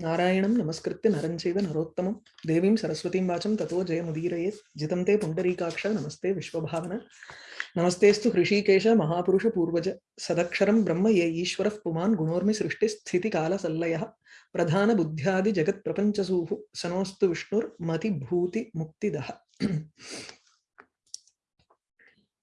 नारायणं नमस्कृत्य नरं चैव नरोत्तमं। देवीं सरस्वतीं वाचं ततो जयमुदीरयेत् जितं ते पुण्डरीकाक्ष, नमस्ते विश्वभावन। नमस्तेऽस्तु हृषीकेश, महापुरुष पूर्वज। सदक्षरं ब्रह्म ये ईश्वरः पुमान् गुणोर्मि सृष्टिस्थितिकालसल्लयः प्रधानबुद्ध्यादिजगत्प्रपञ्चसूः सनोऽस्तु विष्णुर्मतिभूतिमुक्तिदः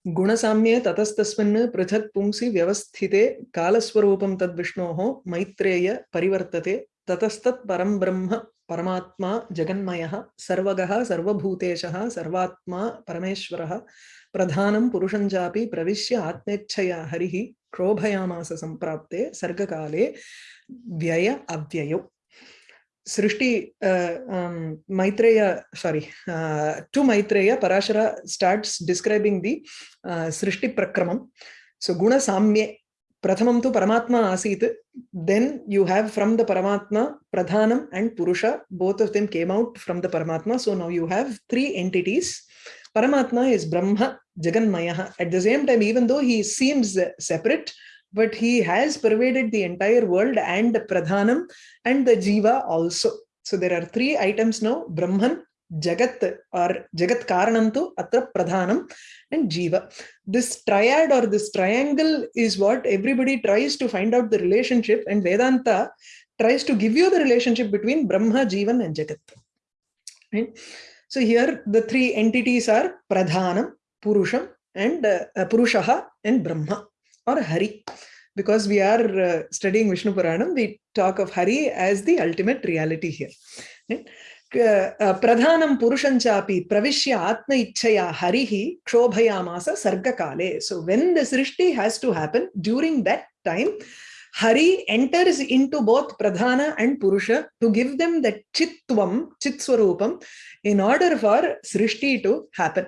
गुणसाम्ये ततस्तस्मिन् पृथक् पुंसि व्यवस्थिते। कालस्वरूपं तद्विष्णोः मैत्रेय परिवर्तते। ततस्तत् परं ब्रह्म परमात्मा जगन्मयः सर्वगः सर्वभूतेशः सर्वात्मा परमेश्वरः प्रधानं पुरुषं चापि प्रविश्य आत्मेच्छया हरिः क्षोभयामास सम्प्राप्ते सर्गकाले व्यय अव्ययौ। सृष्टि Maitreya sorry to Maitreya parashara starts describing the uh, srishti prakramam so guna pratamam tu paramatma asit then you have from the paramatma pradhanam and purusha both of them came out from the paramatma so now you have three entities paramatma is brahma jaganmaya at the same time even though he seems separate but he has pervaded the entire world and pradhanam and the jiva also so there are three items now brahman jagat or jagat karanantu atra pradhanam and jiva this triad or this triangle is what everybody tries to find out the relationship and vedanta tries to give you the relationship between brahma jivan and jagat right so here the three entities are pradhanam purusham and uh, purushaha and brahma or Hari. Because we are uh, studying Vishnu Puranam, we talk of Hari as the ultimate reality here. Right? Pradhanam Purushanchapi Pravishya Atma Ichaya Harihi Kshobhayamasa Sargakale. So when the Srishti has to happen, during that time, Hari enters into both Pradhana and Purusha to give them that Chitvam, Chitswarupam, in order for Srishti to happen.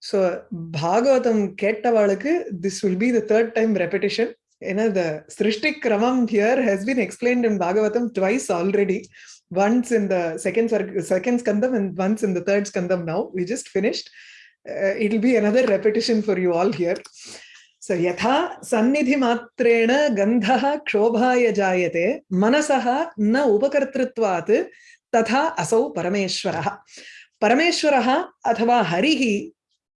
So Bhagavatam Kettavalakku, this will be the third time repetition. You know, the Srishti Kramam here has been explained in Bhagavatam twice already once in the second second skandam and once in the third skandam now we just finished. Uh, it'll be another repetition for you all here. So yatha sannidhi matrena gandhaha kshobhaya jayate manasaha na upakartrutvat tatha asau parameshwaraha. Parameshwaraha athava harihi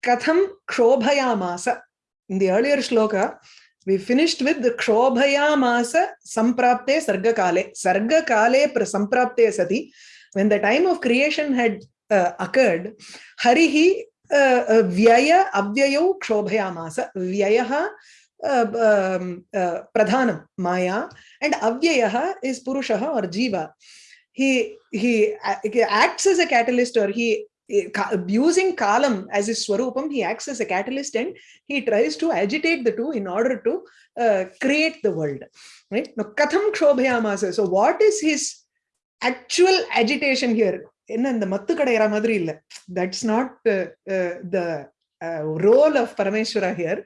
katham kshobhayamasa. In the earlier shloka we finished with the kshobhayamasa samprapte sargakale. Sargakale samprapte sati. When the time of creation had uh, occurred, harihi uh, uh, vyaya avyayau kshobhayamasa. Vyayaha uh, um, uh, pradhanam maya and avyayaha is purushaha or jiva. He, he acts as a catalyst or he using kalam as his swarupam, he acts as a catalyst and he tries to agitate the two in order to uh, create the world. Right? Now, katham kshobhayamasa. So what is his actual agitation here? என்ன இந்த மத்து கடையிற மாதிரி இல்ல that's not the role of Parameshwara here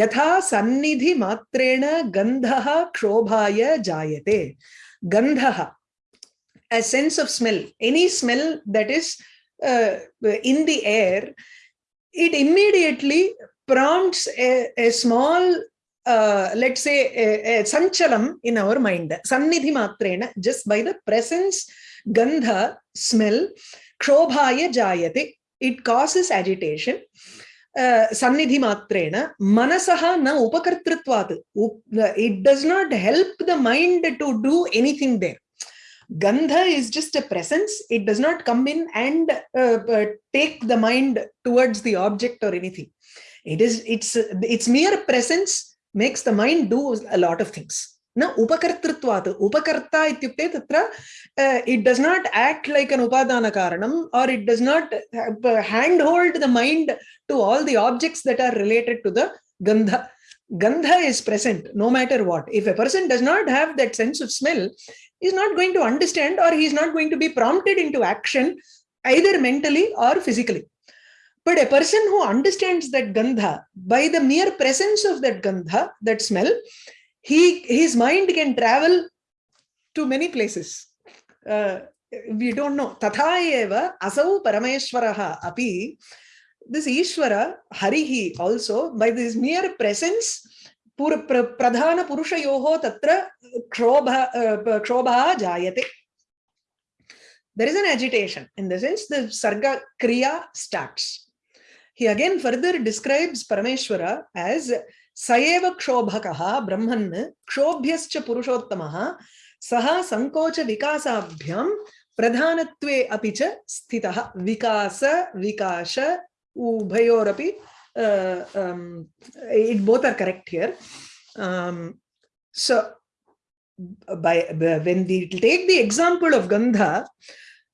யதா சந்நிதி மாத்திரேண கந்தः க்ஷோபாய ஜாயதே கந்தः a sense of smell any smell that is uh, uh, in the air, it immediately prompts a, a small, uh, let's say, a, a sanchalam in our mind. Sannidhi matrena, just by the presence, gandha, smell, kshobhaya jayate, it causes agitation. Uh, sannidhi matrena manasaha na upakartritvat uh, it does not help the mind to do anything there Gandha is just a presence. It does not come in and uh, uh, take the mind towards the object or anything. It is its its mere presence makes the mind do a lot of things. Na upakartritvat. Upakarta ityukte tatra uh, it does not act like an upadana karanam or it does not uh, handhold the mind to all the objects that are related to the gandha. Gandha is present no matter what. If a person does not have that sense of smell, is not going to understand or he is not going to be prompted into action either mentally or physically. But a person who understands that gandha, by the mere presence of that gandha, that smell, he his mind can travel to many places. Uh, we don't know. Tatha eva asau parameshwaraha api. This Ishvara, Harihi also, by this mere presence, प्रधानपुरुषयोः तत्र क्षोभ अ, क्षोभः जायते there is an agitation in the sense the sarga kriya starts he again further describes parameshwara as saeva kshobhakah brahman kshobhyascha purushottamah सः सङ्कोच विकासाभ्यां प्रधानत्वे अपि च स्थितः विकास ubhayorapi, uh, um, it both are correct here. Um, so by, by, when we take the example of Gandha,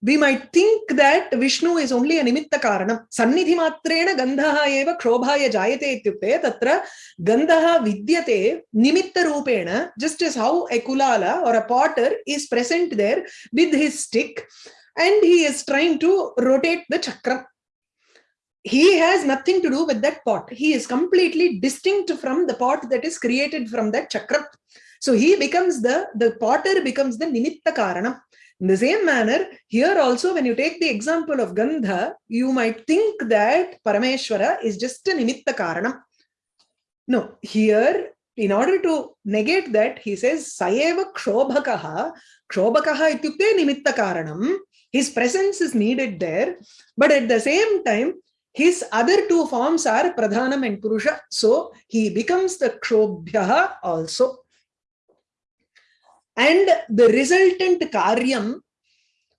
we might think that Vishnu is only a nimitta karanam. Sannidhi matrena gandhaha eva krobhaya jayate ityukte tatra gandhaha vidyate nimitta rupena just as how a kulala or a potter is present there with his stick and he is trying to rotate the chakra. He has nothing to do with that pot. He is completely distinct from the pot that is created from that chakram. So he becomes the, the potter becomes the nimitta karanam. In the same manner, here also, when you take the example of Gandha, you might think that Parameshwara is just a Nimitta Karanam. No, here, in order to negate that, he says, Sayeva Kshobhakaha, Kshobhakaha ityukte Nimitta Karanam. His presence is needed there, but at the same time, his other two forms are Pradhanam and Purusha. So he becomes the Kshobhyaha also. And the resultant Karyam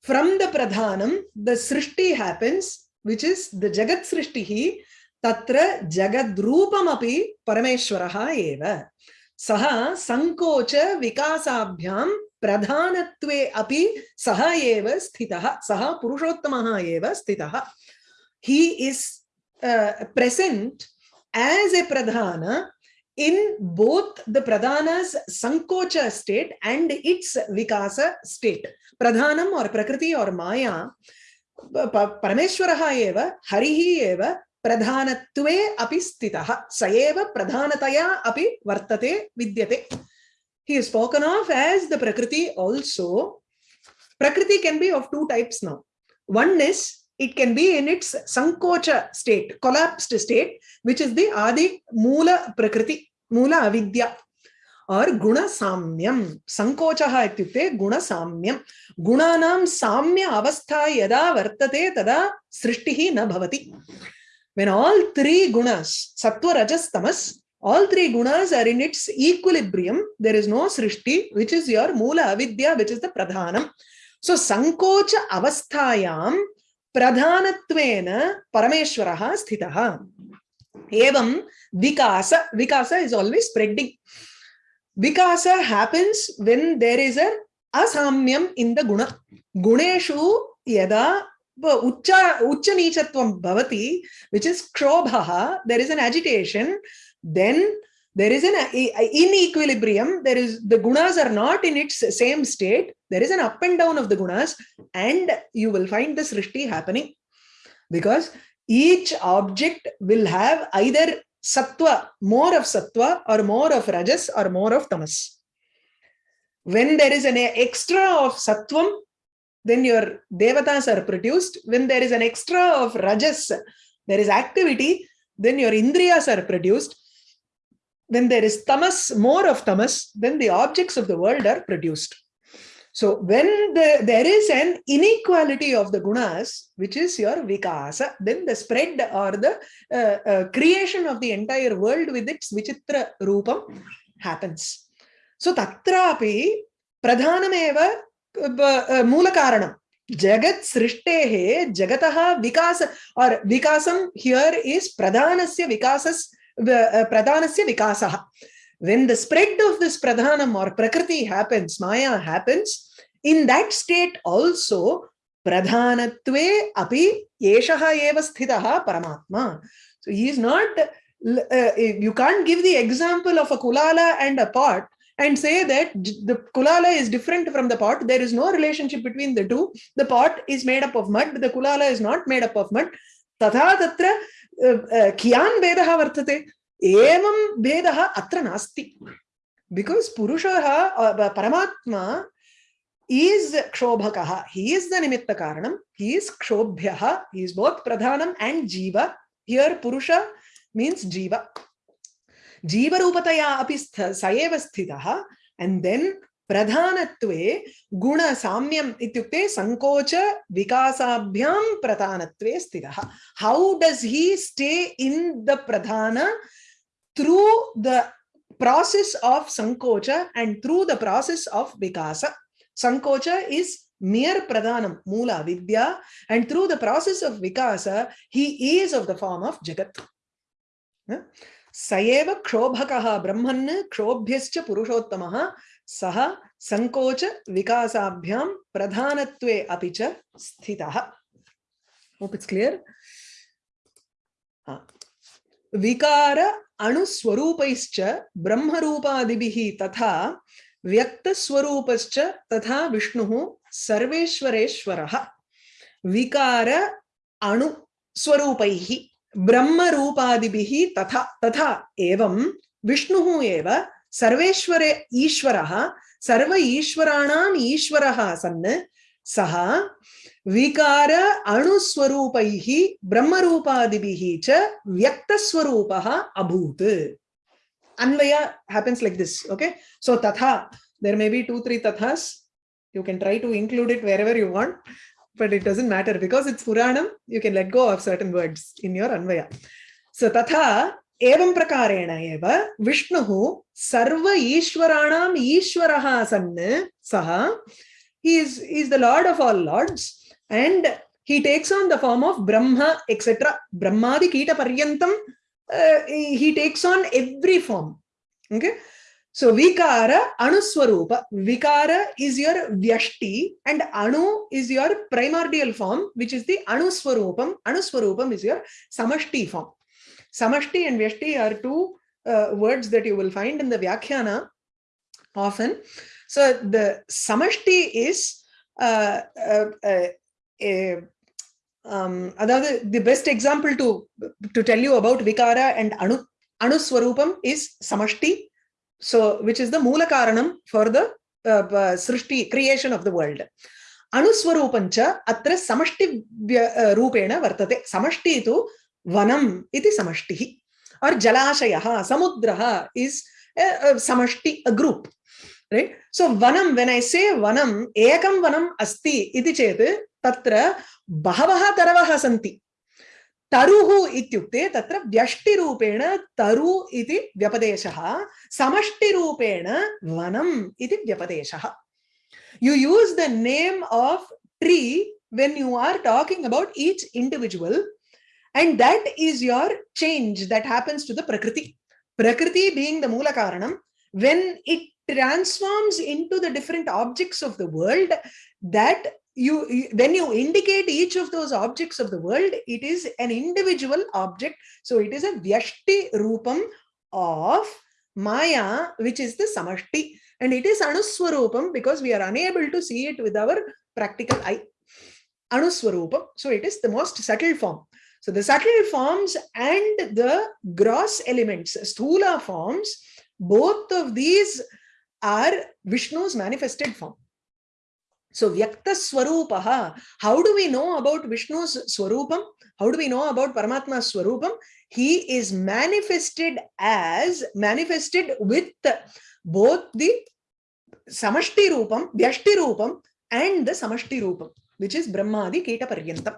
from the Pradhanam, the Srishti happens, which is the Jagat Srishtihi, Tatra Jagadrupam api Parameshwaraha eva. Saha Sankocha Vikasabhyam Pradhanatve api Saha eva sthitaha. Saha Purushottamaha eva sthitaha. He is uh, present as a pradhana in both the pradhanas sankocha state and its vikasa state pradhanam or prakriti or maya parameshwaraha eva harihi eva pradhanatve api stitah sa eva pradhanataya api vartate vidyate he is spoken of as the prakriti also prakriti can be of two types now one is it can be in its sankocha state, collapsed state, which is the adi mula prakriti, mula avidya. or guna samyam sankochaha ityukte guna samyam gunanam samya avastha yada vartate tada srishtihi na bhavati. When all three gunas sattva rajas tamas all three gunas are in its equilibrium there is no srishti which is your mula avidya which is the pradhanam. So sankocha avasthayam प्रधानत्वेन परमेश्वरः स्थितः। एवं विकास विकास is always spreading Vikas happens when there is a असाम्यम in the गुण। गुणेषु यदा उच्च उच्च नीचत्वं भवति, which is क्षोभः, there is an agitation, then there is an in equilibrium there is the gunas are not in its same state. There is an up and down of the gunas and you will find this srishti happening because each object will have either sattva more of sattva or more of rajas or more of tamas. When there is an extra of sattvam then your devatas are produced. When there is an extra of rajas there is activity then your indriyas are produced when there is tamas, more of tamas, then the objects of the world are produced. So when the, there is an inequality of the gunas, which is your vikasa, then the spread or the uh, uh, creation of the entire world with its vichitra rupam happens. So tatrapi pradhanameva uh, mulakaranam. Jagat srishtehe jagataha vikasa or vikasam here is pradhanasya vikasas pradhanasya vikasaha. When the spread of this pradhanam or prakriti happens, maya happens, in that state also pradhanatve api yeshaha eva sthitaha paramatma. So he is not, uh, you can't give the example of a kulala and a pot and say that the kulala is different from the pot. There is no relationship between the two. The pot is made up of mud. The kulala is not made up of mud. Tatha tatra कियान् भेदः वर्तते एवं भेदः अत्र नास्ति because पुरुषः परमात्मा is क्षोभकः he is the निमित्तकारणं हि इस् क्षोभ्यः हि इस् बोत् प्रधानम् एण्ड् जीव हियर् पुरुष मीन्स् जीव जीवरूपतया अपि स्थ स एव स्थितः एण्ड् देन् प्रधानत्वे गुण साम्यम संकोच विकासाभ्याम प्रधानत्वे स्थितः। How does he stay in the Pradhan through the process of संकोच and through the process of विकास संकोच इज़ मेयर प्रधानम मूला विद्या and through the process of Vikas he is of the form of जगत सएव क्षोभकः ब्रह्मन् क्षोभ्यश्च पुरुषोत्तमः। सः संकोच विकासाभ्यां प्रधानत्वे अपि च स्थितः। Clear? विकार अणुस्वरूपैश्च ब्रह्मरूपादिभिः तथा व्यक्तस्वरूपश्च तथा विष्णुः सर्वेश्वरेश्वरः। विकार अणुस्वरूपैः। ब्रह्मरूपादिभिः तथा तथा एवं विष्णुः एव सर्वेश्वरे ईश्वरः सर्व ईश्वराणाम् ईश्वरः सन् सः विकार अणुस्वरूपैः ब्रह्मरूपादिभिः च व्यक्तस्वरूपः अभूत् अन्वय happens like this okay so tatha there may be two three tathas you can try to include it wherever you want but it doesn't matter because it's Puranam, you can let go of certain words in your Anvaya. So tatha evam prakarena eva Vishnuhu sarva ishwaranam ishwaraha sanna saha. He is, he is the Lord of all Lords and he takes on the form of Brahma, etc. Brahmadi kita paryantam. Uh, he takes on every form. Okay. So vikara, anuswarupa. Vikara is your vyashti and anu is your primordial form, which is the anuswarupam. Anuswarupam is your samashti form. Samashti and vyashti are two uh, words that you will find in the vyakhyana often. So the samashti is uh, uh, uh, uh um, the best example to to tell you about vikara and anu anuswarupam is samashti so which is the moola karanam for the uh, uh, srishti creation of the world anuswarupam cha atra samashti uh, rupena vartate samashti tu vanam iti samashtihi or jalashayah samudraha is a, a samashti a group right so vanam when i say vanam ekam vanam asti iti chet tatra बहवः तरवः सन्ति तरुहु इत्युक्ते तत्र व्यष्टिरूपेण तरु इति व्यपदेशः, समष्टिरूपेण वनम् इति व्यपदेशः. You use the name of tree when you are talking about each individual and that is your change that happens to the प्रकृति प्रकृति being the मूलकारणं when it transforms into the different objects of the world, that you when you indicate each of those objects of the world it is an individual object. So it is a vyashti rupam of maya which is the samashti and it is anuswarupam because we are unable to see it with our practical eye. Anuswarupam. So it is the most subtle form. So the subtle forms and the gross elements sthula forms both of these are vishnu's manifested form so Vyakta Swarupaha, how do we know about Vishnu's Swarupam? How do we know about Paramatma's Swarupam? He is manifested as, manifested with both the Samashti Rupam, Vyashti Rupam and the Samashti Rupam, which is Brahmadi Kita Paryantam.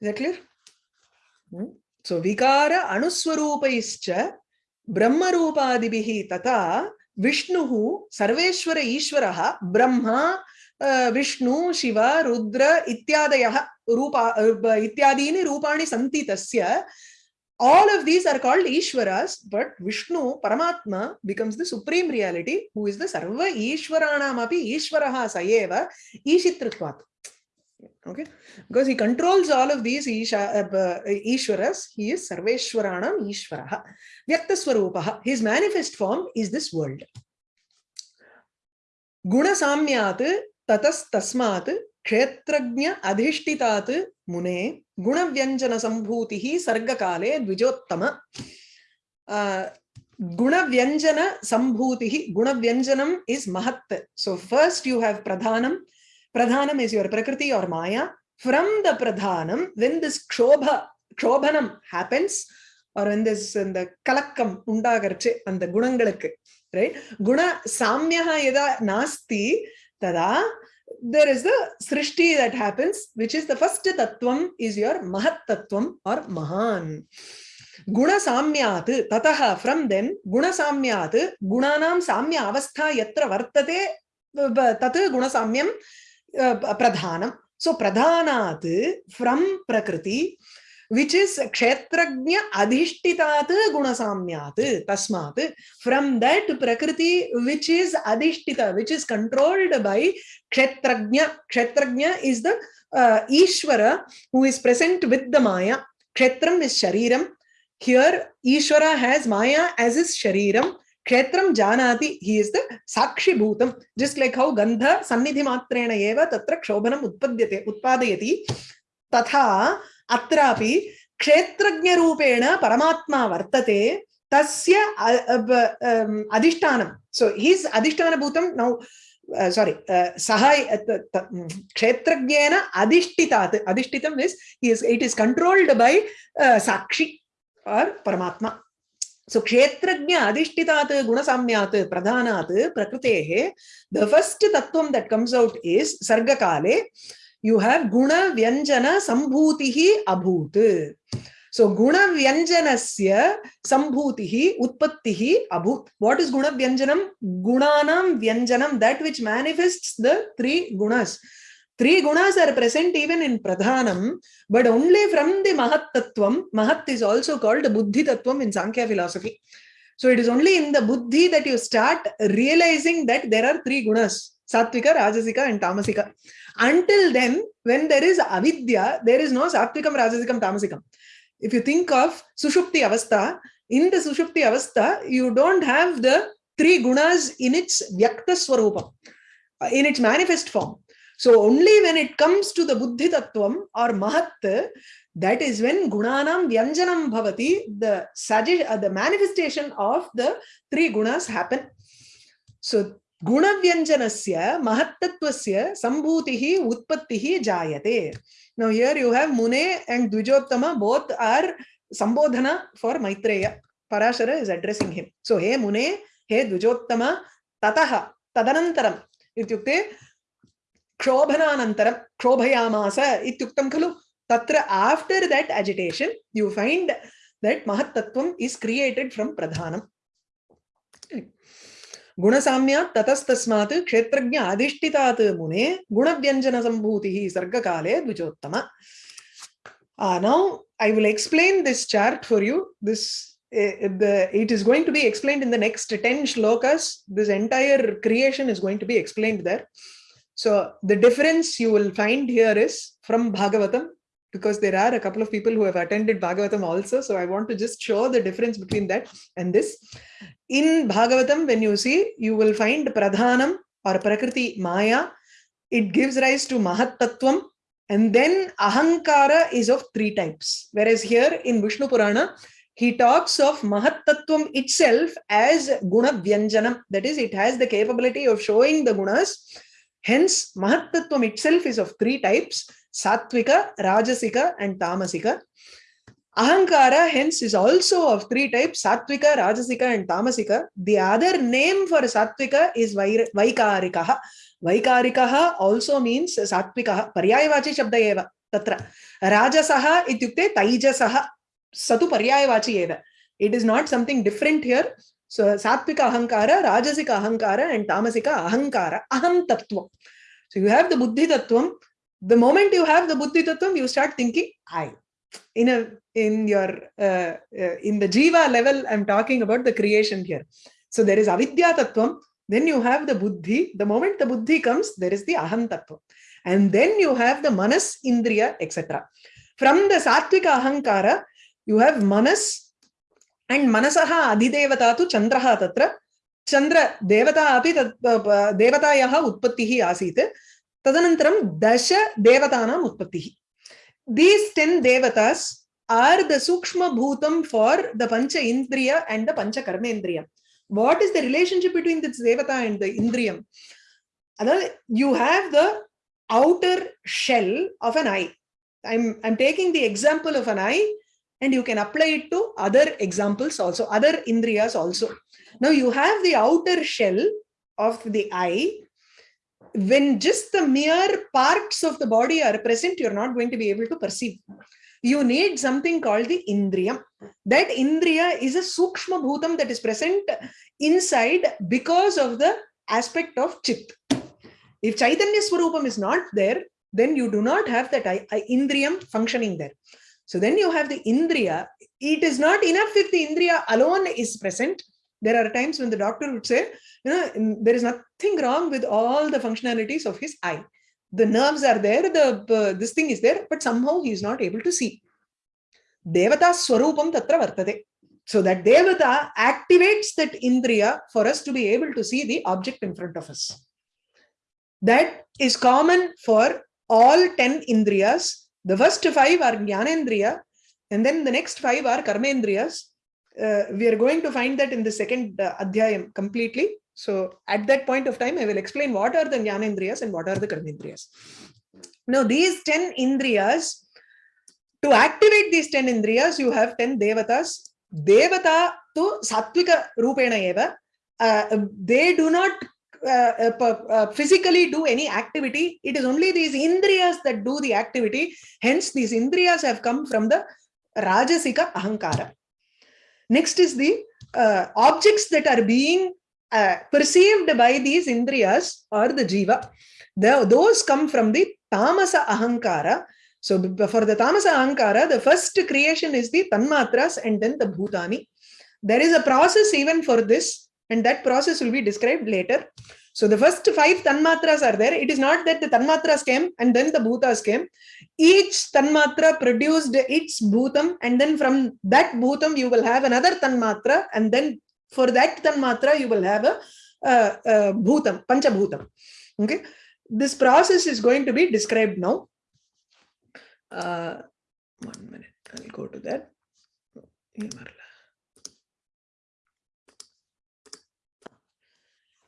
Is that clear? Hmm? So Vikara Anuswarupaischa Brahma Rupadibhihi Tata विष्णुः सर्वेश्वर ईश्वरः ब्रह्मा विष्णु शिव रुद्र इत्यादयः रूपा इत्यादीनि रूपाणि सन्ति तस्य all of these are called ishwaras but vishnu paramatma becomes the supreme reality who is the sarva ishwaranam api ishwaraha sayeva ishitritvat okay? Because he controls all of these isha, uh, ishwaras he is sarveshwaranam ishwarah vyakta his manifest form is this world. Guna samyat tatas tasmat kshetrajna adhishtitat mune guna vyanjana sambhutihi sarga kale dvijottama uh, guna vyanjana sambhutihi Pradhanam is your Prakriti or Maya. From the Pradhanam, when this Kshobha, Kshobanam happens, or when this in the Kalakkam undagarche and the Gunangalakku, right? Guna Samyaha yada nasti, tada, there is the Srishti that happens, which is the first Tattvam is your Mahat Tattvam or Mahan. குணசாமியாத்து ததக from then குணசாமியாத்து குணானாம் சாமிய அவஸ்தா எத்திர வர்த்ததே தத்து குணசாமியம் pradhanam so pradhanat from prakriti which is kshetrajna adhishtitat gunasamyat tasmat from that prakriti which is adhishtita which is controlled by kshetrajna kshetrajna is the uh, ishvara who is present with the maya. kshetram is shariram here ishvara has maya as his shariram kshetram janati he is the sakshi bhutam just like how gandha sannidhi matrena eva tatra kshobanam utpadyate utpadayati तथा अत्रापि क्षेत्रज्ञरूपेण परमात्मा वर्तते तस्य अधिष्ठानं सो हीस् अधिष्ठानभूतं नौ सारी सः क्षेत्रज्ञेन अधिष्ठितात् अधिष्ठितं is is it is controlled by साक्षि आर् परमात्मा सो क्षेत्रज्ञ अधिष्ठितात् गुणसाम्यात् प्रधानात् प्रकृतेः द फस्ट् तत्त्वं दट् कम्स् औट् इस् सर्गकाले you have guna vyanjana sambhutihi abhut so guna vyanjanasya sambhutihi utpattihi abhut what is guna vyanjanam gunanam vyanjanam that which manifests the three gunas three gunas are present even in pradhanam but only from the mahat tattvam mahat is also called buddhi tattvam in sankhya philosophy. So it is only in the buddhi that you start realizing that there are three gunas satvika rajasika and tamasika. Until then when there is avidya there is no satvikam rajasikam tamasikam if you think of sushupti avastha in the sushupti avastha you don't have the three gunas in its vyakta swarupam in its manifest form so only when it comes to the buddhi tattvam or mahat that is when gunanam vyanjanam bhavati the uh, the manifestation of the three gunas happen so गुणव्यञ्जनस्य महत्तत्वस्य सम्भूतिः उत्पत्तिः जायते now here you have mune and dvijottama both are sambodhana for maitreya parashara is addressing him so he mune he dvijottama tatah tadanantaram ityukte क्षोभनानन्तरं क्षोभयामास इत्युक्तं खलु तत्र after that agitation you find that mahattattvam is created from pradhanam गुणसाम्यात् ततस्तस्मात् क्षेत्रज्ञ अधिष्ठितात् मुने गुणव्यञ्जनसम्भूतिः सर्गकाले द्विजोत्तम Uh, will explain this chart for you. This uh, the, It is going to be explained in the next 10 shlokas. This entire creation is going to be explained there. So the difference you will find here is from Bhagavatam, because there are a couple of people who have attended Bhagavatam also. So I want to just show the difference between that and this in Bhagavatam, when you see, you will find Pradhanam or Prakriti Maya. It gives rise to Mahat Tattvam. And then Ahankara is of three types. Whereas here in Vishnu Purana, he talks of Mahat Tattvam itself as Guna Vyanjanam. That is, it has the capability of showing the gunas. Hence, Mahat Tattvam itself is of three types. Sattvika, Rajasika and Tamasika. Ahankara hence is also of three types, Sattvika, Rajasika and Tamasika. The other name for Sattvika is Vaikarikaha. Vaikarikaha also means Sattvikaha. Paryayavachi Shabda eva. Tatra. Rajasaha ityukte Taijasaha. Satu Paryayavachi eva. It is not something different here. So Sattvika Ahankara, Rajasika Ahankara and Tamasika Ahankara. Aham Tattvam. So you have the Buddhi Tattvam. The moment you have the Buddhi Tattvam, you start thinking, I in a in your uh, uh, in the jiva level i'm talking about the creation here so there is avidya tattvam then you have the buddhi the moment the buddhi comes there is the aham tattva and then you have the manas indriya etc from the sattvika ahankara you have manas and मनस अधिदेवता तो चंद्र त्र चंद्र देवता अभी देवतायाः उत्पत्ति आसी तदनन्तरं दश देवता उत्पत्ति दीस् टेन देवतास् आर् द सूक्ष्म भूतम फार् द पंच इंद्रिय एंड द पंच कर्मेन्द्रिय what is the relationship between this देवता एंड द इंद्रिय you you the outer shell of an eye. I'm i'm taking the example of an eye. And you can apply it to other examples also, other indriyas also. Now you have the outer shell of the eye. When just the mere parts of the body are present, you're not going to be able to perceive. You need something called the indriyam. That indriya is a sukshma bhutam that is present inside because of the aspect of chit. If Chaitanya Swarupam is not there, then you do not have that indriyam functioning there. So then you have the indriya. It is not enough if the indriya alone is present. There are times when the doctor would say, you know, there is nothing wrong with all the functionalities of his eye. The nerves are there, the uh, this thing is there, but somehow he is not able to see. Devata Swarupam Tatra Vartate. So that Devata activates that Indriya for us to be able to see the object in front of us. That is common for all 10 Indriyas. The first five are Jnanendriya, and then the next five are Karmendriyas. Uh, we are going to find that in the second uh, Adhyayam completely. So at that point of time, I will explain what are the Jnanendriyas and what are the Karmendriyas. Now, these 10 Indriyas, to activate these 10 Indriyas, you have 10 Devatas. Devata to Sattvika Rupena Eva. Uh, they do not uh, uh, uh, physically do any activity. It is only these indriyas that do the activity. Hence, these indriyas have come from the Rajasika Ahankara. Next is the uh, objects that are being perceived by these indriyas or the jiva. The, those come from the Tamasa Ahankara. So for the Tamasa Ahankara, the first creation is the Tanmatras and then the Bhutani. There is a process even for this and that process will be described later. So the first five tanmatras are there. It is not that the tanmatras came and then the bhutas came. Each tanmatra produced its bhutam and then from that bhutam you will have another tanmatra and then for that tanmatra you will have a, a, a bhutam, panchabhutam. Okay. This process is going to be described now. Uh, one minute, I'll go to that.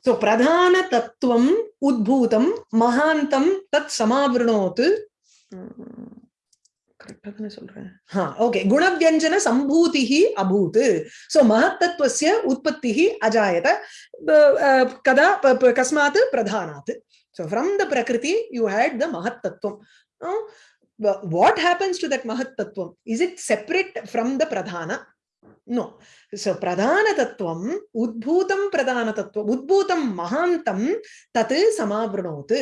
So pradhana tattvam udbhutam mahantam tat samavrinot करेक्टா தானே சொல்றேன் हा okay गुणव्यञ्जन संभूतिः अभूत् सो महत्तत्वस्य उत्पत्तिः अजायत कदा कस्मात् प्रधानात् so from the prakriti you had the mahattattvam what happens to that mahattattvam is it separate from the pradhana no so प्रधानतत्त्वम् उद्भूतं प्रधानतत्त्वम् उद्भूतं महान्तं तत् समावृणोत्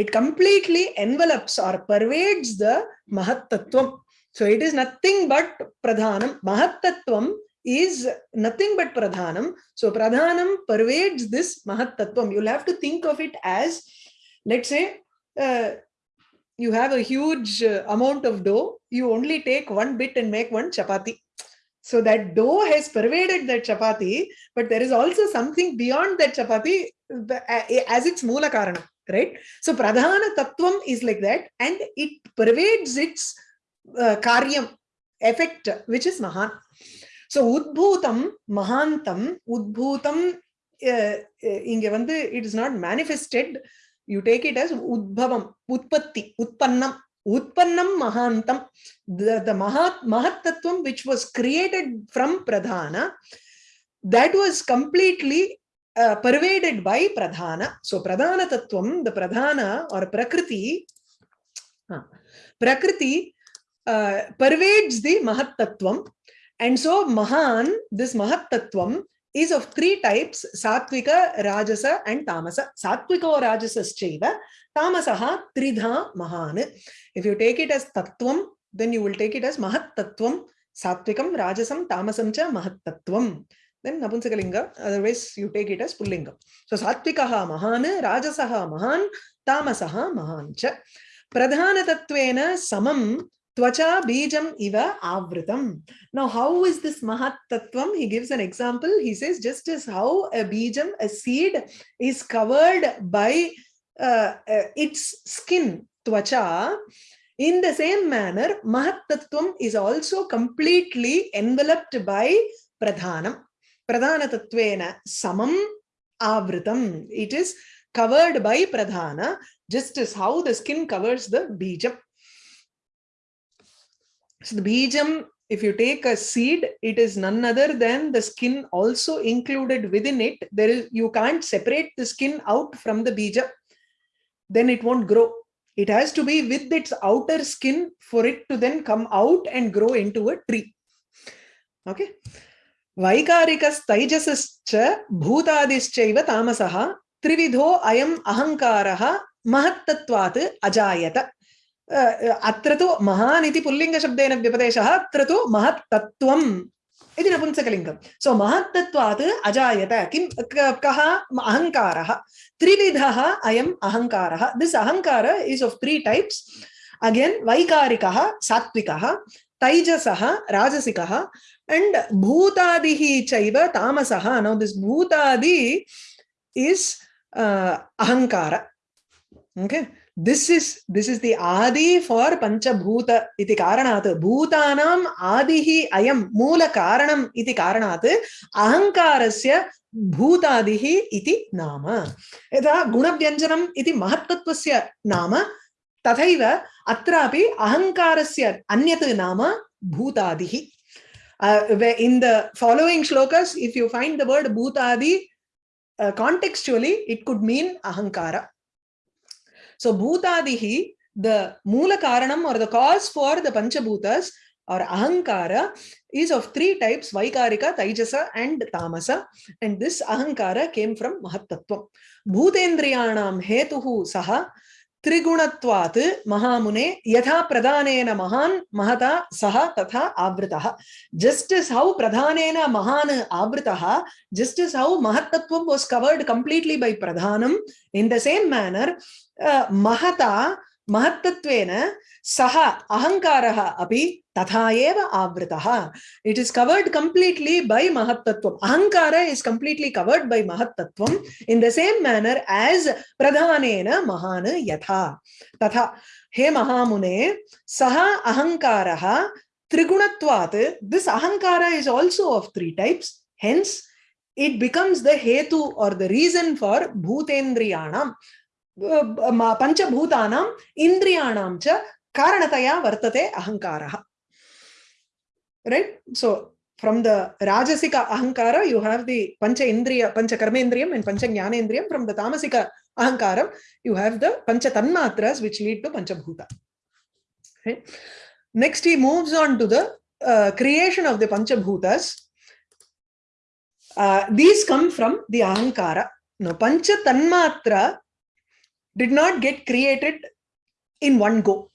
it completely envelops or pervades the महत्तत्त्वम् so it is nothing but प्रधानं महत्तत्त्वम् is nothing but pradhanam so pradhanam pervades this mahat tattvam you'll have to think of it as let's say uh, you have a huge amount of dough you only take one bit and make one chapati so that dough has pervaded that chapati, but there is also something beyond that chapati as its mula karana, right? So pradhana tattvam is like that and it pervades its uh, karyam, effect, which is mahan. So udbhutam, mahantam, udbhutam, uh, inge vandu, it is not manifested, you take it as udbhavam, utpatti, utpannam, Utpannam Mahantam, the, the Mahat, Mahatattvam which was created from Pradhana, that was completely uh, pervaded by Pradhana. So Pradhana Tattvam, the Pradhana or Prakriti, uh, Prakriti uh, pervades the Mahatattvam. And so Mahan, this Mahatattvam, is of three types, Satvika, Rajasa and Tamasa. Satvika or Rajasa Tamasaha Tridha Mahan. If you take it as Tattvam, then you will take it as Mahat Tattvam, Satvikam, Rajasam, Tamasam cha Mahat Tattvam. Then Napunsakalinga, otherwise you take it as Pullinga. So Satvikaha Mahan, Rajasaha Mahan, Tamasaha Mahan cha. Tattvena Samam Tvacha Bijam Iva Avritam. Now, how is this Mahat Tattvam? He gives an example. He says, just as how a Bijam, a seed, is covered by uh, uh, its skin, twacha, in the same manner, Mahattattvam is also completely enveloped by Pradhanam. Pradhana Tattvena Samam Avritam. It is covered by Pradhana, just as how the skin covers the Bijam. So the Bijam if you take a seed, it is none other than the skin also included within it. There is you can't separate the skin out from the bija then it won't grow. It has to be with its outer skin for it to then come out and grow into a tree. Okay. Vaikarikas bhuta bhutadischaiva tamasaha trividho ayam ahankaraha mahattatvat ajayata. Uh, uh, atratu mahaniti pullinga shabdena vipadeshaha atratu mahattatvam इति नपुंसकलिङ्गम् सो महत्तत्वात् अजायत। किं कः अहङ्कारः। त्रिविधः अयम् अहङ्कारः। This अहङ्कार is of three types again वैकारिकः सात्विकः तैजसः राजसिकः and bhutadihi chaiva tamasaha now this bhutadi is uh, ahankara okay? This is this is the adi for panchabhuta iti karanat bhutanam adihi ayam moola karanam iti karanat ahankarasya भूतादिः इति नाम यथा गुणव्यञ्जनम् इति महत्तत्वस्य नाम तथैव अत्रापि अहङ्कारस्य अन्यत् नाम भूतादिः Uh, in the following shlokas, if you find the word bhutadi, uh, contextually, it could mean ahankara. So bhutadihi, the mula karanam or the cause for the panchabhutas or ahankara is of three types, Vaikarika, Taijasa and Tamasa. And this ahankara came from Mahatattva. Bhutendriyanam hetuhu saha त्रिगुणत्वात् महामुने यथा प्रधानेन महान्, महता सः तथा आवृतः। Just is how प्रधानेन महान् आवृतः just is how mahattattvam was covered completely by pradhanam in the same manner महता महत्तत्वेन सह अहंकारः अपि tatha eva avritaha. It is covered completely by Mahatattvam. Ahankara is completely covered by Mahatattvam in the same manner as Pradhanena Mahana Yatha. Tatha. He Mahamune, Saha Ahankaraha Trigunatvat. This Ahankara is also of three types. Hence, it becomes the hetu or the reason for bhutendriyanam. पञ्चभूतानाम् इन्द्रियाणां च कारणतया वर्तते अहङ्कारः right? So from the rajasika ahankara you have the pancha indriya pancha karmendriyam and pancha jnanendriyam. From the tamasika ahankaram you have the pancha tanmatras which lead to pancha bhuta. Okay. next he moves on to the uh, creation of the pancha bhutas. Uh, these come from the ahankara. No pancha tanmatra did not get created in one go.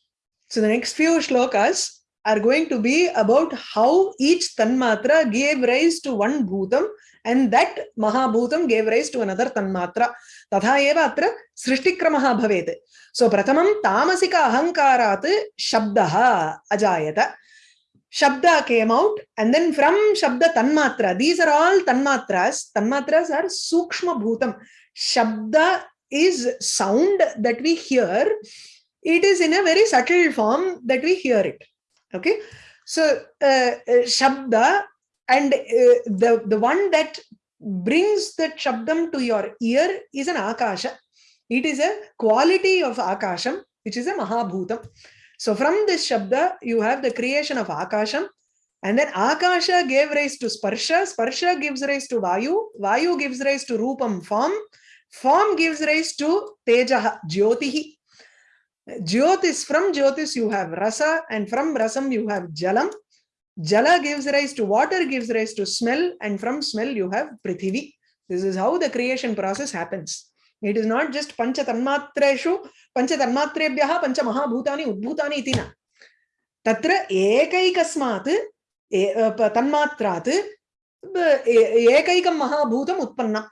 So the next few shlokas are going to be about how each tanmatra gave rise to one bhutam and that mahabhutam gave rise to another tanmatra. Tatha eva atra srishtikramaha bhavet. So pratamam tamasika ahankarat shabdaha ajayata. Shabda came out and then from Shabda Tanmatra, these are all Tanmatras. Tanmatras are Sukshma Bhutam. Shabda is sound that we hear it is in a very subtle form that we hear it okay? So uh, uh, shabda and uh, the the one that brings that shabdam to your ear is an akasha it is a quality of akasham which is a mahabhutam. So from this shabda you have the creation of akasham and then akasha gave rise to sparsha. Sparsha gives rise to vayu. Vayu gives rise to rupam form. Form gives rise to Tejaha, Jyotihi. Jyotis, from Jyotis you have Rasa and from Rasam you have Jalam. Jala gives rise to water, gives rise to smell and from smell you have Prithivi. This is how the creation process happens. It is not just Pancha Tanmatreshu, Pancha Tanmatrebhyaha, Pancha Mahabhutani, Udbhutani itina. Tatra Ekaikasmat, Tanmatrat, Ekaikam Mahabhutam Utpanna.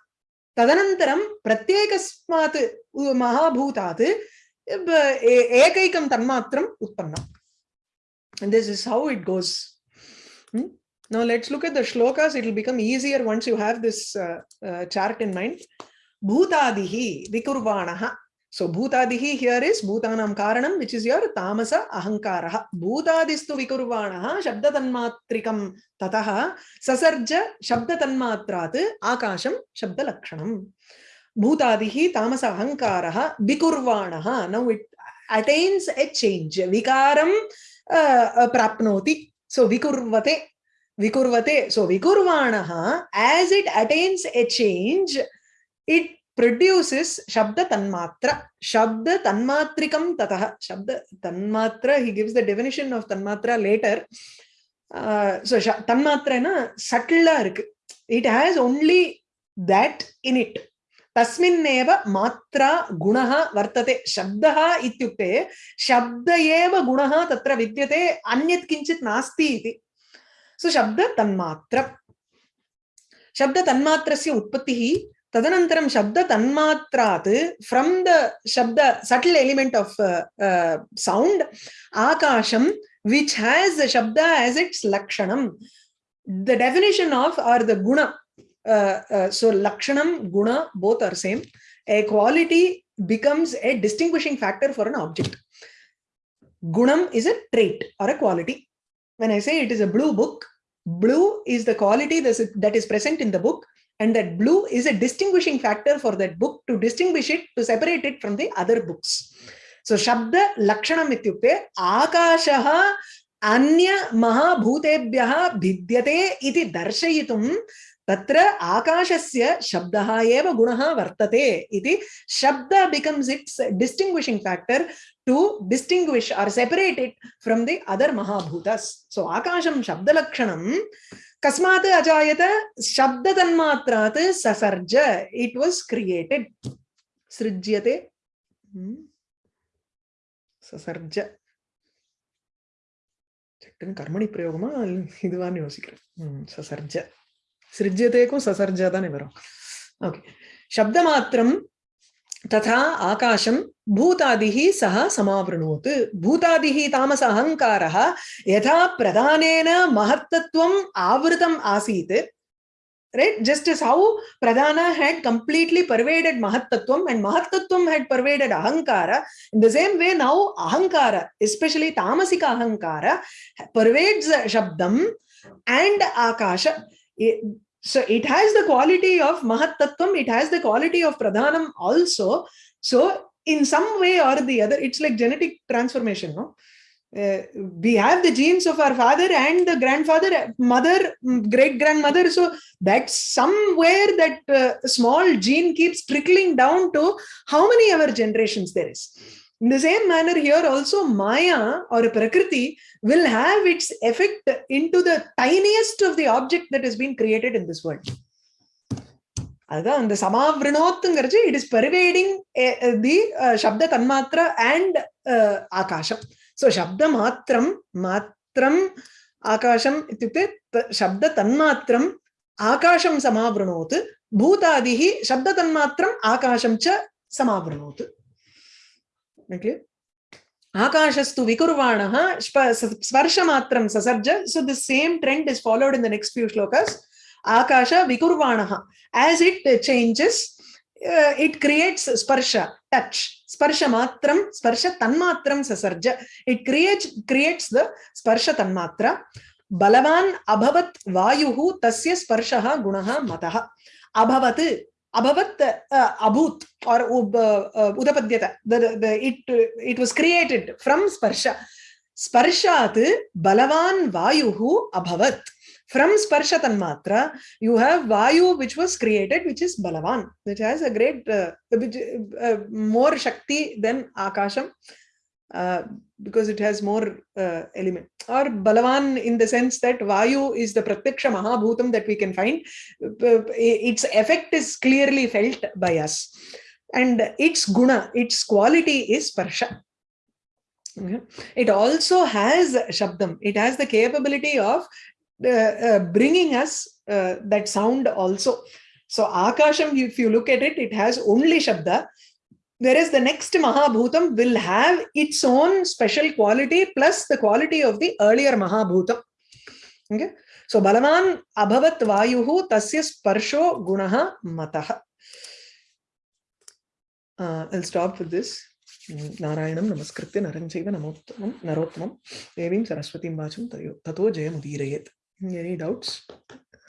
Tadanantaram Pratyekasmat Mahabhutat तन्मात्रम् उत्पन्नम् and this is how it goes hmm? now let's look at the shlokas it will become easier once you have this uh, uh, chart in mind bhutadihi vikurvanaha So bhutadihi here is bhutanam karanam, which is your tamasa ahankaraha. Bhutadistu vikurvanaha shabda tanmatrikam tataha sasarja shabda tanmatrat akasham shabda lakshanam. भूतादिः तामस अहङ्कारः विकुर्वाणः now it attains a change विकारं प्राप्नोति so विकुर्वते विकुर्वते so विकुर्वाणः as it attains a change it produces shabda tanmatra shabda tanmatrikam tatah shabda tanmatra he gives the definition of tanmatra later uh, so tanmatra na subtle it has only that in it तस्मिन्नेव मात्रा गुणः वर्तते। शब्दः इत्युक्ते शब्द एव गुणः तत्र विद्यते, अन्यत् किञ्चित् नास्ति इति। सो शब्द तन्मात्र शब्द तन्मात्रस्य उत्पत्तिः, तदनन्तरं शब्द तन्मात्रात् फ्रम् द शब्द subtle element of sound आकाशं which has शब्द एस् इट्स् लक्षणं the definition of or the गुण so lakshanam, guna, both are same. A quality becomes a distinguishing factor for an object. Gunam is a trait or a quality. When I say it is a blue book, blue is the quality that is present in the book and that blue is a distinguishing factor for that book to distinguish it, to separate it from the other books. So Shabda Lakshanam ityukte Akashaha Anya Mahabhutebhyaha Bhidyate iti darshayitum तत्र आकाशस्य शब्दः एव गुणः वर्तते इति शब्द becomes its distinguishing factor to distinguish or separate it from the other महाभूतस् सो आकाशं शब्दलक्षणं कस्मात् अजायत शब्दतन्मात्रात् ससर्ज it was created सृज्यते ससर्ज कर्मणि प्रयोगमा இதுவான்னு யோசிக்கிறேன் சசர்ஜ सृज्यतेको ससर्जतानि वरम् ओके शब्दमात्रं तथा आकाशं भूतादिः सह समावृणोत् भूतादिः तामस अहङ्कारः यथा प्रधानेन महत्तत्वम् आवृतम् आसीत् right just as how pradhana had completely pervaded mahattattvam and mahattattvam had pervaded ahankara in the same way now ahankara especially tamasika ahankara pervades shabdam and akasha it, so it has the quality of mahat tattvam it has the quality of pradhanam also. So in some way or the other it's like genetic transformation no? Uh, we have the genes of our father and the grandfather mother great grandmother so that's somewhere that uh, small gene keeps trickling down to how many ever generations there is in the same manner here also maya or a prakriti will have its effect into the tiniest of the object that has been created in this world. It is pervading eh, eh, the uh, Shabda and uh, Akasham. So Shabda Matram, Matram, Akasham, Shabda Tanmatram, Akasham Samavranoth, Bhuta Adihi, Shabda Tanmatram, Akasham Cha Samavranoth. Okay akashastu vikurvanaha sparshamatram sasarja so the same trend is followed in the next few shlokas akasha vikurvanaha as it changes uh, it creates sparsha touch sparsha matram sparsha tanmatram sasarja it creates creates the sparsha tanmatra balavan abhavat vayuhu tasya sparshaha gunaha matah abhavat abhavat uh, abhut or uh, udapadyata the, the, it it was created from sparsha sparshat balavan vayuhu abhavat from sparsha tanmatra you have vayu which was created which is balavan which has a great uh, uh, more shakti than akasham uh, because it has more uh, element or balavan in the sense that vayu is the pratyaksha mahabhutam that we can find. Its effect is clearly felt by us. And its guna its quality is sparsha. Okay. it also has shabdam. It has the capability of uh, uh, bringing us uh, that sound also. So akasham if you look at it it has only shabda whereas the next Mahabhutam will have its own special quality plus the quality of the earlier Mahabhutam. Okay? So Balaman Abhavat Vayuhu Tasya Sparsho Gunaha Mataha. Uh, I'll stop with this. नारायणं नमस्कृत्य नरं चैव नमोत्तमं नरोत्तमं देवीं सरस्वतीं वाचं तयो ततो जयमुदीरयेत् एनी डाउट्स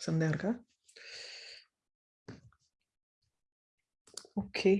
संध्या का ओके